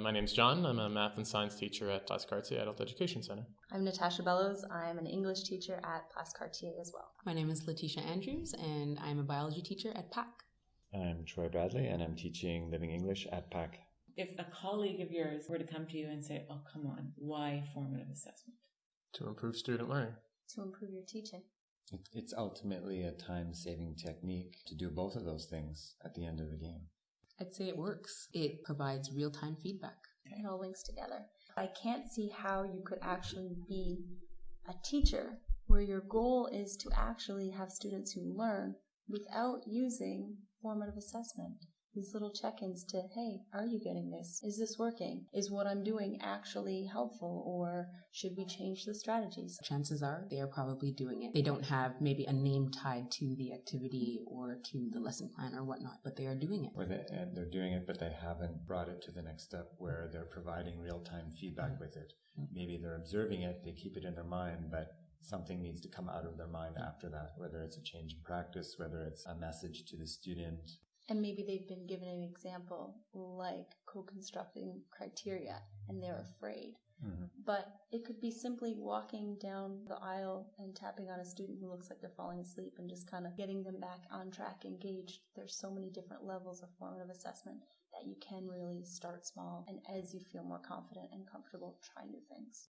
My name's John. I'm a math and science teacher at Place Cartier Adult Education Center. I'm Natasha Bellows. I'm an English teacher at Place Cartier as well. My name is Letitia Andrews, and I'm a biology teacher at PAC. I'm Troy Bradley, and I'm teaching Living English at PAC. If a colleague of yours were to come to you and say, Oh, come on, why formative assessment? To improve student learning. To improve your teaching. It's ultimately a time saving technique to do both of those things at the end of the game. I'd say it works. It provides real time feedback. It all links together. I can't see how you could actually be a teacher where your goal is to actually have students who learn without using formative assessment. These little check ins to, hey, are you getting this? Is this working? Is what I'm doing actually helpful? Or should we change the strategies? Chances are they are probably doing it. They don't have maybe a name tied to the activity or to the lesson plan or whatnot, but they are doing it. Or they, and they're doing it, but they haven't brought it to the next step where they're providing real time feedback mm-hmm. with it. Maybe they're observing it, they keep it in their mind, but something needs to come out of their mind after that, whether it's a change in practice, whether it's a message to the student, and maybe they've been given an example like co-constructing criteria and they're afraid. Mm-hmm. But it could be simply walking down the aisle and tapping on a student who looks like they're falling asleep and just kind of getting them back on track, engaged. There's so many different levels of formative assessment that you can really start small and as you feel more confident and comfortable, try new things.